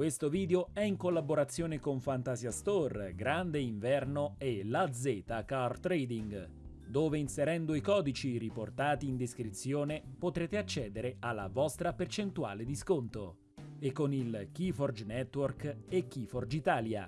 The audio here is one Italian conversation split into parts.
Questo video è in collaborazione con Fantasia Store, Grande Inverno e La Z Car Trading, dove inserendo i codici riportati in descrizione potrete accedere alla vostra percentuale di sconto e con il Keyforge Network e Keyforge Italia.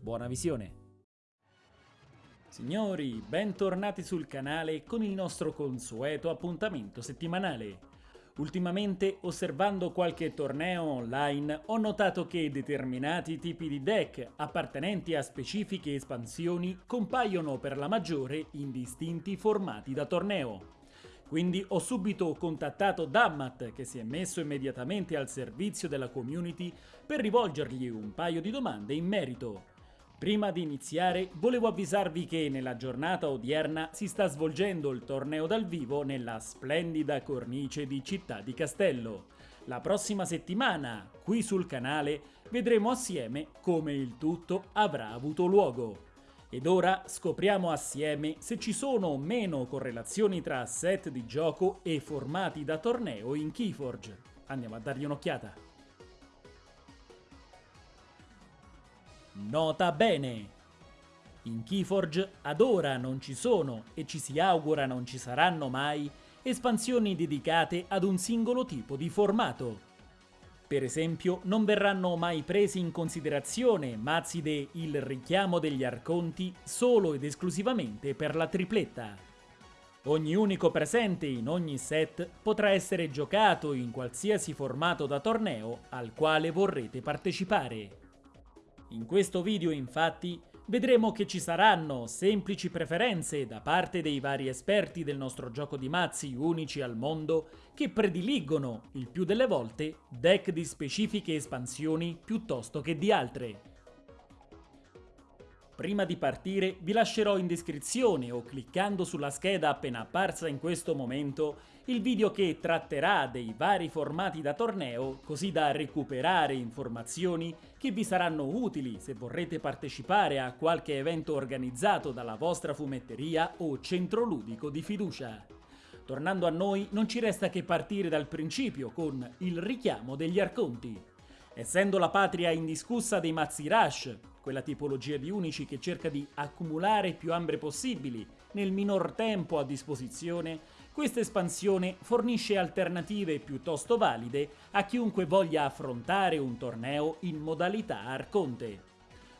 Buona visione! Signori, bentornati sul canale con il nostro consueto appuntamento settimanale. Ultimamente, osservando qualche torneo online, ho notato che determinati tipi di deck appartenenti a specifiche espansioni compaiono per la maggiore in distinti formati da torneo. Quindi ho subito contattato Dammat che si è messo immediatamente al servizio della community per rivolgergli un paio di domande in merito. Prima di iniziare volevo avvisarvi che nella giornata odierna si sta svolgendo il torneo dal vivo nella splendida cornice di Città di Castello. La prossima settimana, qui sul canale, vedremo assieme come il tutto avrà avuto luogo. Ed ora scopriamo assieme se ci sono o meno correlazioni tra set di gioco e formati da torneo in Keyforge. Andiamo a dargli un'occhiata. Nota bene! In Keyforge ad ora non ci sono, e ci si augura non ci saranno mai, espansioni dedicate ad un singolo tipo di formato. Per esempio, non verranno mai presi in considerazione mazzi de Il richiamo degli arconti solo ed esclusivamente per la tripletta. Ogni unico presente in ogni set potrà essere giocato in qualsiasi formato da torneo al quale vorrete partecipare. In questo video infatti vedremo che ci saranno semplici preferenze da parte dei vari esperti del nostro gioco di mazzi unici al mondo che prediligono, il più delle volte, deck di specifiche espansioni piuttosto che di altre. Prima di partire vi lascerò in descrizione o cliccando sulla scheda appena apparsa in questo momento il video che tratterà dei vari formati da torneo così da recuperare informazioni che vi saranno utili se vorrete partecipare a qualche evento organizzato dalla vostra fumetteria o centro ludico di fiducia. Tornando a noi non ci resta che partire dal principio con il richiamo degli arconti. Essendo la patria indiscussa dei mazzi rush, quella tipologia di unici che cerca di accumulare più ambre possibili nel minor tempo a disposizione, questa espansione fornisce alternative piuttosto valide a chiunque voglia affrontare un torneo in modalità Arconte.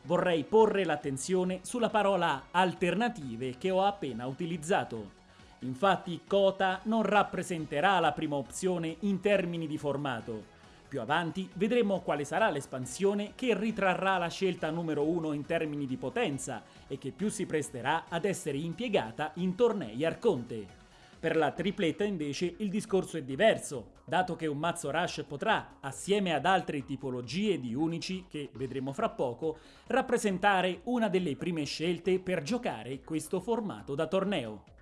Vorrei porre l'attenzione sulla parola alternative che ho appena utilizzato. Infatti Kota non rappresenterà la prima opzione in termini di formato, più avanti vedremo quale sarà l'espansione che ritrarrà la scelta numero 1 in termini di potenza e che più si presterà ad essere impiegata in tornei Arconte. Per la tripletta invece il discorso è diverso, dato che un mazzo Rush potrà, assieme ad altre tipologie di unici che vedremo fra poco, rappresentare una delle prime scelte per giocare questo formato da torneo.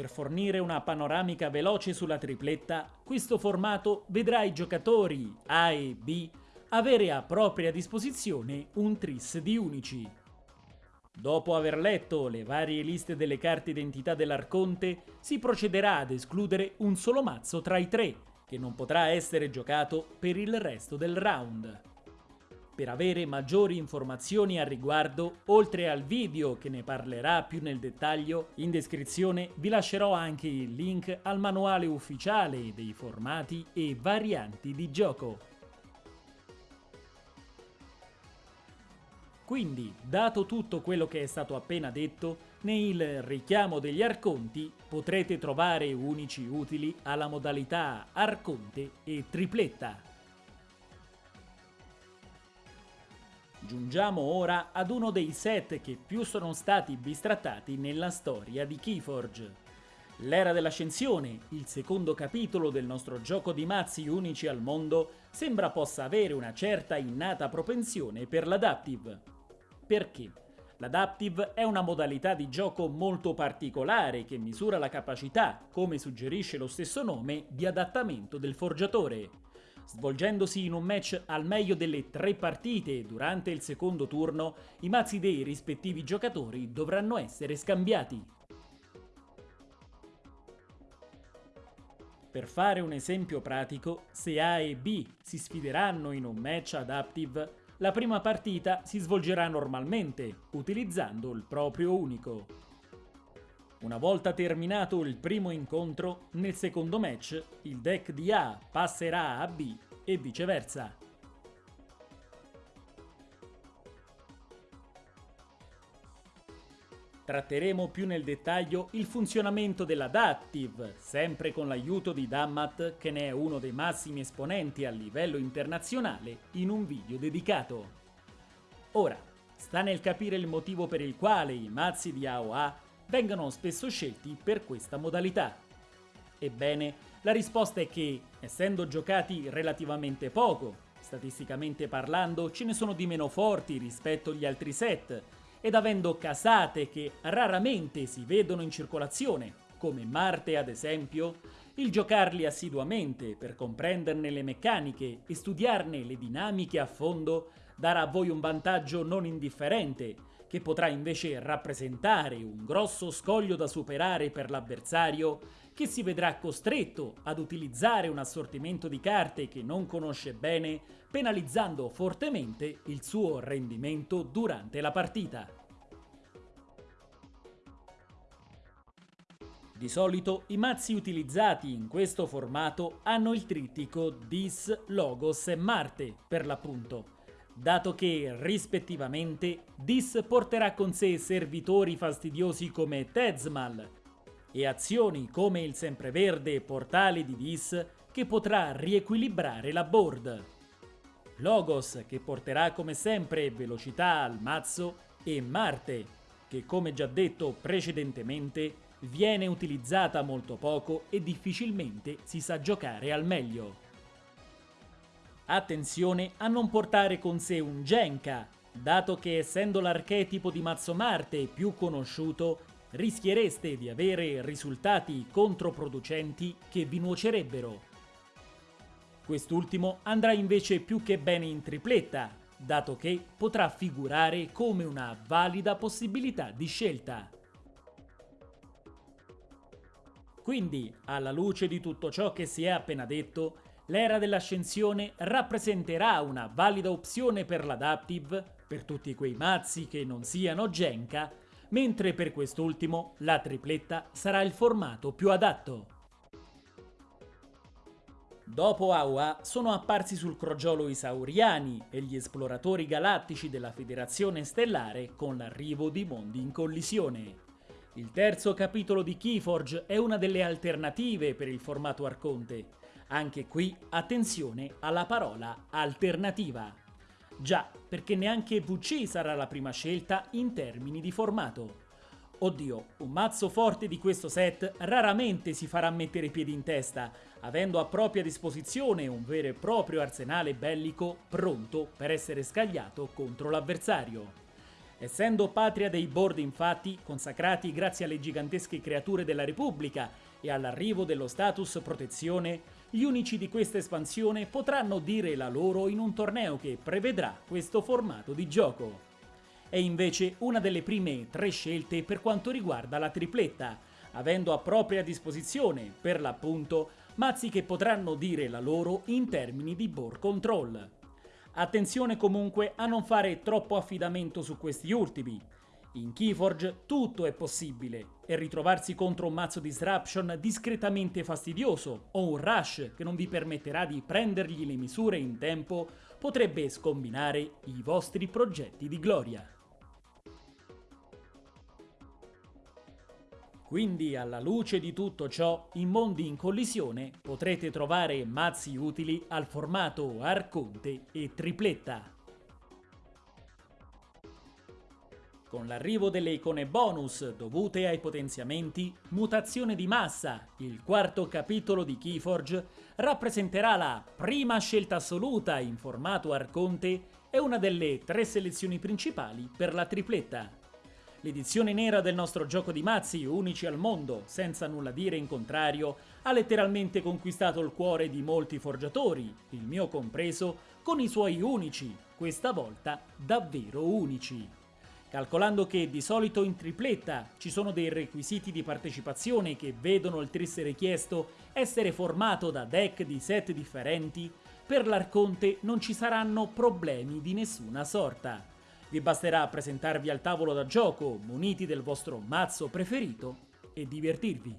Per fornire una panoramica veloce sulla tripletta, questo formato vedrà i giocatori A e B avere a propria disposizione un tris di unici. Dopo aver letto le varie liste delle carte identità dell'Arconte, si procederà ad escludere un solo mazzo tra i tre, che non potrà essere giocato per il resto del round. Per avere maggiori informazioni al riguardo, oltre al video che ne parlerà più nel dettaglio, in descrizione vi lascerò anche il link al manuale ufficiale dei formati e varianti di gioco. Quindi, dato tutto quello che è stato appena detto, nel richiamo degli arconti potrete trovare unici utili alla modalità arconte e tripletta. Giungiamo ora ad uno dei set che più sono stati bistrattati nella storia di Keyforge. L'era dell'ascensione, il secondo capitolo del nostro gioco di mazzi unici al mondo, sembra possa avere una certa innata propensione per l'adaptive. Perché? L'adaptive è una modalità di gioco molto particolare che misura la capacità, come suggerisce lo stesso nome, di adattamento del forgiatore. Svolgendosi in un match al meglio delle tre partite durante il secondo turno, i mazzi dei rispettivi giocatori dovranno essere scambiati. Per fare un esempio pratico, se A e B si sfideranno in un match adaptive, la prima partita si svolgerà normalmente, utilizzando il proprio unico. Una volta terminato il primo incontro, nel secondo match il deck di A passerà a B e viceversa. Tratteremo più nel dettaglio il funzionamento dell'Adaptive, sempre con l'aiuto di Dammat, che ne è uno dei massimi esponenti a livello internazionale, in un video dedicato. Ora, sta nel capire il motivo per il quale i mazzi di AOA vengano spesso scelti per questa modalità. Ebbene, la risposta è che, essendo giocati relativamente poco, statisticamente parlando ce ne sono di meno forti rispetto agli altri set, ed avendo casate che raramente si vedono in circolazione, come Marte ad esempio, il giocarli assiduamente per comprenderne le meccaniche e studiarne le dinamiche a fondo darà a voi un vantaggio non indifferente, che potrà invece rappresentare un grosso scoglio da superare per l'avversario che si vedrà costretto ad utilizzare un assortimento di carte che non conosce bene, penalizzando fortemente il suo rendimento durante la partita. Di solito i mazzi utilizzati in questo formato hanno il trittico Dis, Logos e Marte, per l'appunto, dato che, rispettivamente, Dis porterà con sé servitori fastidiosi come Tezmal, e azioni come il sempreverde portale di Dis che potrà riequilibrare la board. Logos che porterà come sempre velocità al mazzo e Marte che come già detto precedentemente viene utilizzata molto poco e difficilmente si sa giocare al meglio. Attenzione a non portare con sé un Genka, dato che essendo l'archetipo di mazzo Marte più conosciuto rischiereste di avere risultati controproducenti che vi nuocerebbero. Quest'ultimo andrà invece più che bene in tripletta, dato che potrà figurare come una valida possibilità di scelta. Quindi, alla luce di tutto ciò che si è appena detto, l'era dell'ascensione rappresenterà una valida opzione per l'adaptive, per tutti quei mazzi che non siano Genka, mentre per quest'ultimo la tripletta sarà il formato più adatto. Dopo Aua sono apparsi sul crogiolo i Sauriani e gli esploratori galattici della Federazione Stellare con l'arrivo di mondi in collisione. Il terzo capitolo di Keyforge è una delle alternative per il formato Arconte. Anche qui attenzione alla parola alternativa. Già, perché neanche VC sarà la prima scelta in termini di formato. Oddio, un mazzo forte di questo set raramente si farà mettere i piedi in testa, avendo a propria disposizione un vero e proprio arsenale bellico pronto per essere scagliato contro l'avversario. Essendo patria dei board infatti, consacrati grazie alle gigantesche creature della Repubblica e all'arrivo dello status protezione, gli unici di questa espansione potranno dire la loro in un torneo che prevedrà questo formato di gioco. È invece una delle prime tre scelte per quanto riguarda la tripletta, avendo a propria disposizione, per l'appunto, mazzi che potranno dire la loro in termini di board control. Attenzione comunque a non fare troppo affidamento su questi ultimi, in Keyforge tutto è possibile e ritrovarsi contro un mazzo disruption discretamente fastidioso o un rush che non vi permetterà di prendergli le misure in tempo potrebbe scombinare i vostri progetti di gloria. Quindi alla luce di tutto ciò, in mondi in collisione potrete trovare mazzi utili al formato Arconte e Tripletta. Con l'arrivo delle icone bonus dovute ai potenziamenti, Mutazione di massa, il quarto capitolo di Keyforge, rappresenterà la prima scelta assoluta in formato Arconte e una delle tre selezioni principali per la tripletta. L'edizione nera del nostro gioco di mazzi, unici al mondo, senza nulla dire in contrario, ha letteralmente conquistato il cuore di molti forgiatori, il mio compreso, con i suoi unici, questa volta davvero unici. Calcolando che di solito in tripletta ci sono dei requisiti di partecipazione che vedono il tris richiesto essere formato da deck di set differenti, per l'Arconte non ci saranno problemi di nessuna sorta. Vi basterà presentarvi al tavolo da gioco muniti del vostro mazzo preferito e divertirvi.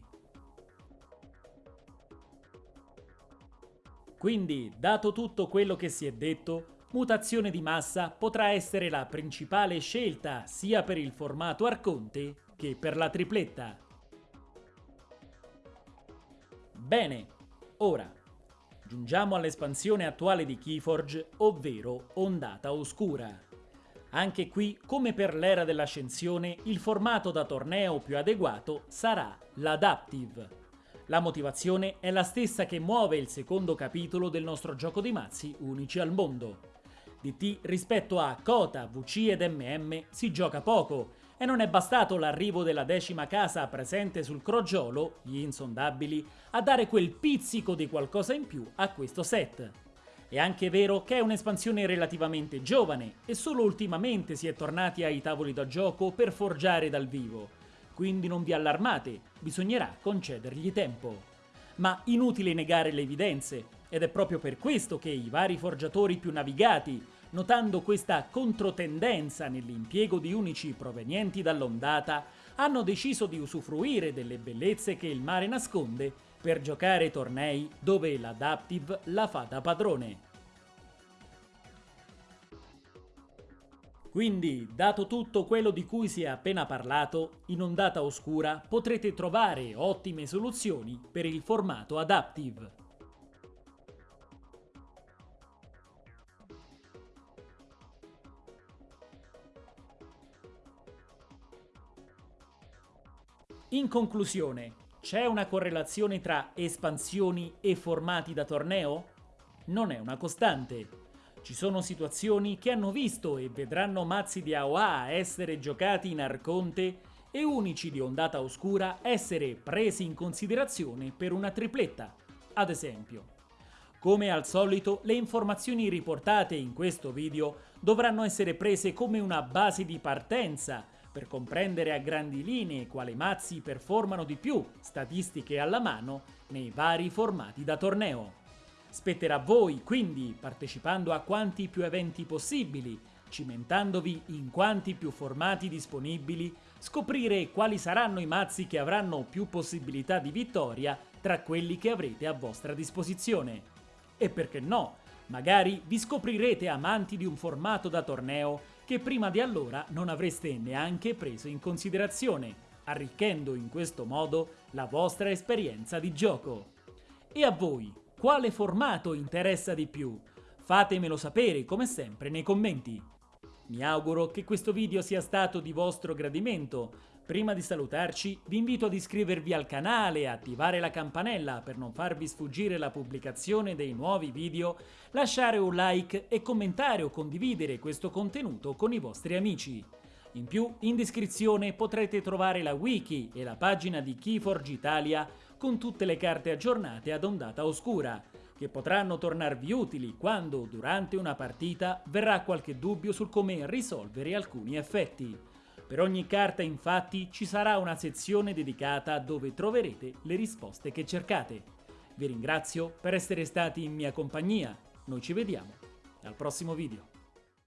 Quindi, dato tutto quello che si è detto, mutazione di massa potrà essere la principale scelta sia per il formato Arconte che per la tripletta. Bene, ora giungiamo all'espansione attuale di Keyforge, ovvero Ondata Oscura. Anche qui, come per l'era dell'ascensione, il formato da torneo più adeguato sarà l'Adaptive. La motivazione è la stessa che muove il secondo capitolo del nostro gioco di mazzi unici al mondo. DT rispetto a Kota, VC ed MM si gioca poco e non è bastato l'arrivo della decima casa presente sul crogiolo, gli insondabili, a dare quel pizzico di qualcosa in più a questo set. È anche vero che è un'espansione relativamente giovane e solo ultimamente si è tornati ai tavoli da gioco per forgiare dal vivo, quindi non vi allarmate, bisognerà concedergli tempo. Ma inutile negare le evidenze, ed è proprio per questo che i vari forgiatori più navigati, notando questa controtendenza nell'impiego di unici provenienti dall'ondata, hanno deciso di usufruire delle bellezze che il mare nasconde per giocare tornei dove l'Adaptive la fa da padrone. Quindi, dato tutto quello di cui si è appena parlato, in ondata oscura potrete trovare ottime soluzioni per il formato Adaptive. In conclusione, c'è una correlazione tra espansioni e formati da torneo? Non è una costante. Ci sono situazioni che hanno visto e vedranno mazzi di AOA essere giocati in Arconte e unici di ondata oscura essere presi in considerazione per una tripletta, ad esempio. Come al solito, le informazioni riportate in questo video dovranno essere prese come una base di partenza per comprendere a grandi linee quali mazzi performano di più, statistiche alla mano, nei vari formati da torneo. Spetterà a voi, quindi, partecipando a quanti più eventi possibili, cimentandovi in quanti più formati disponibili, scoprire quali saranno i mazzi che avranno più possibilità di vittoria tra quelli che avrete a vostra disposizione. E perché no, magari vi scoprirete amanti di un formato da torneo che prima di allora non avreste neanche preso in considerazione, arricchendo in questo modo la vostra esperienza di gioco. E a voi, quale formato interessa di più? Fatemelo sapere come sempre nei commenti. Mi auguro che questo video sia stato di vostro gradimento, Prima di salutarci vi invito ad iscrivervi al canale e attivare la campanella per non farvi sfuggire la pubblicazione dei nuovi video, lasciare un like e commentare o condividere questo contenuto con i vostri amici. In più, in descrizione potrete trovare la wiki e la pagina di Keyforge Italia con tutte le carte aggiornate ad ondata oscura, che potranno tornarvi utili quando, durante una partita, verrà qualche dubbio sul come risolvere alcuni effetti. Per ogni carta infatti ci sarà una sezione dedicata dove troverete le risposte che cercate. Vi ringrazio per essere stati in mia compagnia, noi ci vediamo al prossimo video.